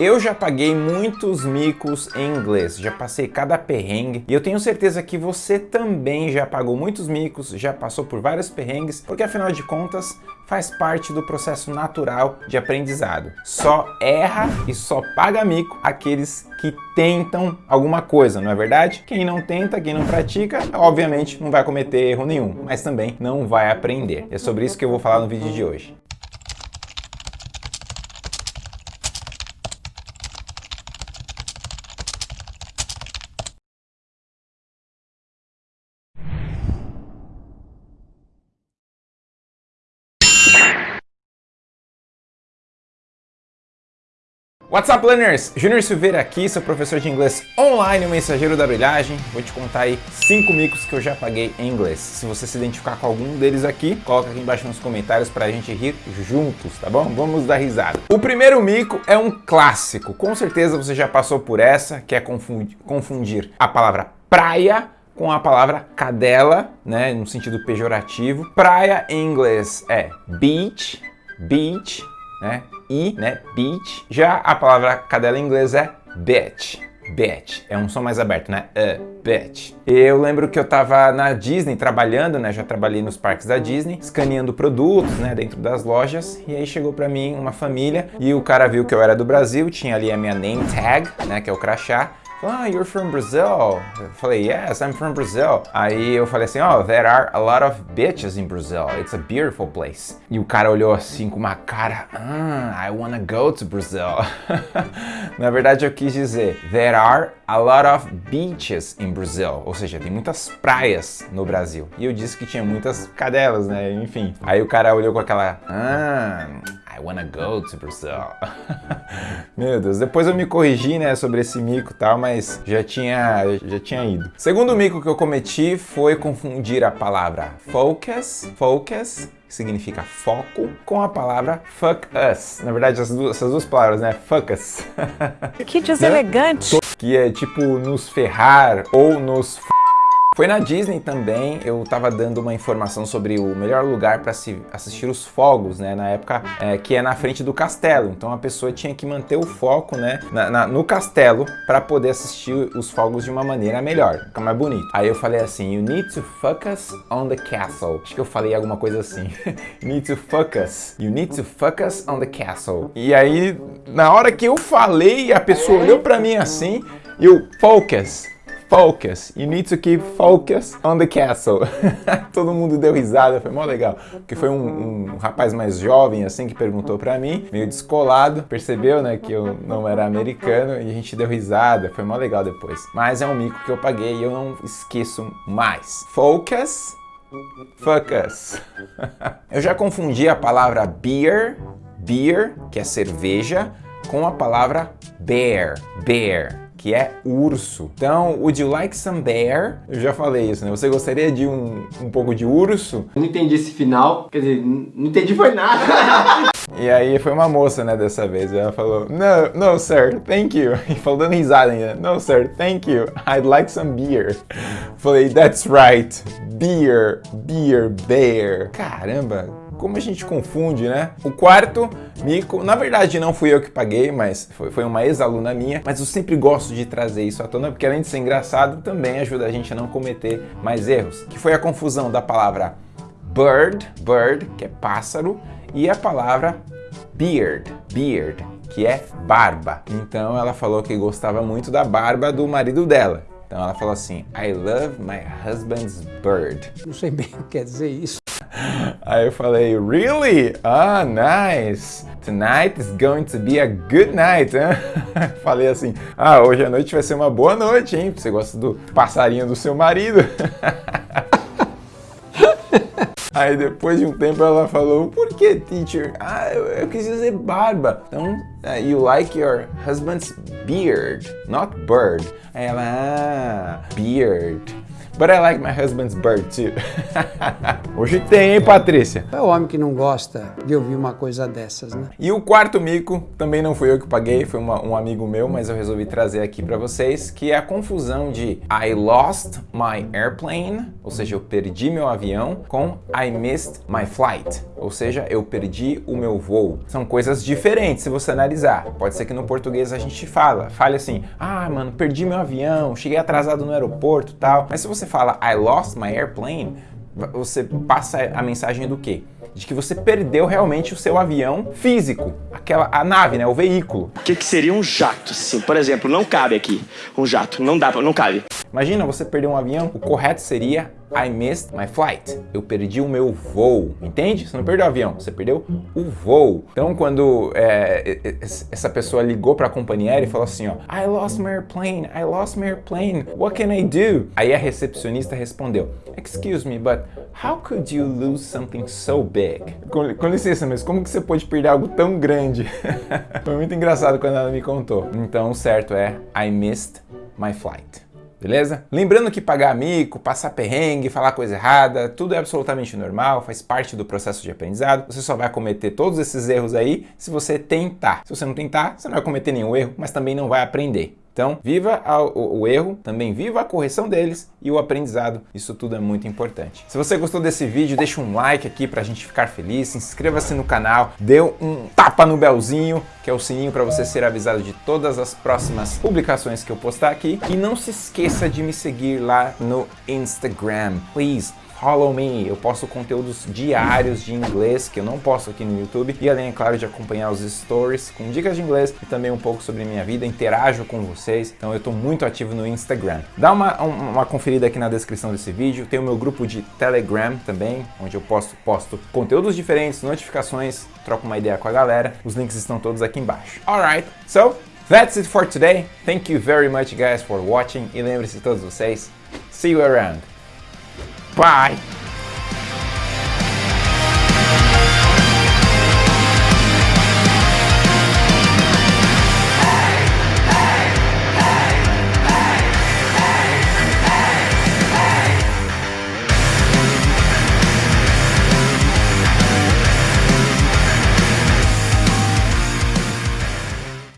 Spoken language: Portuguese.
Eu já paguei muitos micos em inglês, já passei cada perrengue e eu tenho certeza que você também já pagou muitos micos, já passou por vários perrengues, porque afinal de contas faz parte do processo natural de aprendizado. Só erra e só paga mico aqueles que tentam alguma coisa, não é verdade? Quem não tenta, quem não pratica, obviamente não vai cometer erro nenhum, mas também não vai aprender. É sobre isso que eu vou falar no vídeo de hoje. What's up, learners? Júnior Silveira aqui, sou professor de inglês online, o mensageiro da brilhagem. Vou te contar aí cinco micos que eu já paguei em inglês. Se você se identificar com algum deles aqui, coloca aqui embaixo nos comentários pra gente rir juntos, tá bom? Vamos dar risada. O primeiro mico é um clássico. Com certeza você já passou por essa, que é confundir, a palavra praia com a palavra cadela, né, no sentido pejorativo. Praia em inglês é beach, beach, né? I, né? Beach. Já a palavra cadela em inglês é bitch. Bitch. É um som mais aberto, né? Uh, bitch. Eu lembro que eu tava na Disney trabalhando, né? Já trabalhei nos parques da Disney, escaneando produtos, né? Dentro das lojas. E aí chegou pra mim uma família e o cara viu que eu era do Brasil, tinha ali a minha name tag, né? Que é o crachá ah, you're from Brazil. Eu falei, yes, I'm from Brazil. Aí eu falei assim, oh, there are a lot of bitches in Brazil. It's a beautiful place. E o cara olhou assim com uma cara, ah, I wanna go to Brazil. Na verdade eu quis dizer, there are a lot of beaches in Brazil. Ou seja, tem muitas praias no Brasil. E eu disse que tinha muitas cadelas, né? Enfim. Aí o cara olhou com aquela, ah, I wanna go to Brazil. Meu Deus, depois eu me corrigi, né, sobre esse mico e tal, mas já tinha, já tinha ido. Segundo mico que eu cometi foi confundir a palavra focus, focus, que significa foco, com a palavra fuck us. Na verdade, essas duas, essas duas palavras, né, fuck us. Que deselegante. que é tipo nos ferrar ou nos foi na Disney também, eu tava dando uma informação sobre o melhor lugar para se assistir os fogos, né, na época é, que é na frente do castelo. Então a pessoa tinha que manter o foco, né, na, na, no castelo para poder assistir os fogos de uma maneira melhor, ficar mais bonito. Aí eu falei assim, you need to focus on the castle. Acho que eu falei alguma coisa assim. you need to focus. You need to focus on the castle. E aí, na hora que eu falei, a pessoa olhou para mim assim, e eu, focus focus. You need to keep focus on the castle. Todo mundo deu risada, foi mó legal. Porque foi um, um rapaz mais jovem, assim, que perguntou pra mim, meio descolado, percebeu, né, que eu não era americano e a gente deu risada, foi mó legal depois. Mas é um mico que eu paguei e eu não esqueço mais. Focus, focus. eu já confundi a palavra beer, beer, que é cerveja, com a palavra bear, bear que é urso. Então, would you like some bear? Eu já falei isso, né? Você gostaria de um, um pouco de urso? Não entendi esse final, quer dizer, não entendi foi nada. E aí foi uma moça, né, dessa vez. Ela falou, no, no sir, thank you. E falou dando risada ainda. No sir, thank you. I'd like some beer. Falei, that's right. Beer, beer, bear. Caramba, como a gente confunde, né? O quarto mico, na verdade não fui eu que paguei, mas foi, foi uma ex-aluna minha, mas eu sempre gosto de trazer isso à tona, porque além de ser engraçado, também ajuda a gente a não cometer mais erros, que foi a confusão da palavra bird, bird, que é pássaro, e a palavra beard, beard, que é barba. Então ela falou que gostava muito da barba do marido dela. Então ela falou assim, I love my husband's bird. Não sei bem o que quer dizer isso. Aí eu falei, really? Ah, nice. Tonight is going to be a good night, hein? Falei assim, ah, hoje à noite vai ser uma boa noite, hein? Você gosta do passarinho do seu marido. Aí depois de um tempo ela falou, por que teacher? Ah, eu, eu quis dizer barba. Então, uh, you like your husband's beard, not bird. Aí ela, ah, beard. But I like my husband's bird too. Hoje tem, hein, Patrícia? É o homem que não gosta de ouvir uma coisa dessas, né? E o quarto mico, também não fui eu que paguei, foi uma, um amigo meu, mas eu resolvi trazer aqui para vocês, que é a confusão de I lost my airplane, ou seja, eu perdi meu avião, com I missed my flight, ou seja, eu perdi o meu voo. São coisas diferentes se você analisar. Pode ser que no português a gente fala, fale assim, ah, mano, perdi meu avião, cheguei atrasado no aeroporto tal. Mas se você fala I lost my airplane, você passa a mensagem do quê? De que você perdeu realmente o seu avião físico, aquela a nave, né, o veículo. O que, que seria um jato? Sim, por exemplo, não cabe aqui um jato, não dá, não cabe. Imagina você perder um avião, o correto seria I missed my flight. Eu perdi o meu voo, entende? Você não perdeu o avião, você perdeu o voo. Então, quando é, essa pessoa ligou para a companhia aérea e falou assim, ó, I lost my airplane, I lost my airplane, what can I do? Aí a recepcionista respondeu, excuse me, but how could you lose something so big? Com, com licença, mas como que você pode perder algo tão grande? Foi muito engraçado quando ela me contou. Então, o certo é I missed my flight beleza? Lembrando que pagar mico, passar perrengue, falar coisa errada, tudo é absolutamente normal, faz parte do processo de aprendizado. Você só vai cometer todos esses erros aí se você tentar. Se você não tentar, você não vai cometer nenhum erro, mas também não vai aprender. Então, viva o, erro, também viva a correção deles e o aprendizado. Isso tudo é muito importante. Se você gostou desse vídeo, deixa um like aqui pra gente ficar feliz, inscreva-se no canal, dê um tapa no belzinho, que é o sininho para você ser avisado de todas as próximas publicações que eu postar aqui. E não se esqueça de me seguir lá no Instagram. Please, Follow Me, eu posto conteúdos diários de inglês que eu não posto aqui no YouTube e além, é claro, de acompanhar os stories com dicas de inglês e também um pouco sobre minha vida, interajo com vocês, então eu estou muito ativo no Instagram. Dá uma, uma conferida aqui na descrição desse vídeo, tem o meu grupo de Telegram também, onde eu posto, posto conteúdos diferentes, notificações, troco uma ideia com a galera, os links estão todos aqui embaixo. Alright, so that's it for today. Thank you very much guys for watching e lembre-se todos vocês, see you around. Bye.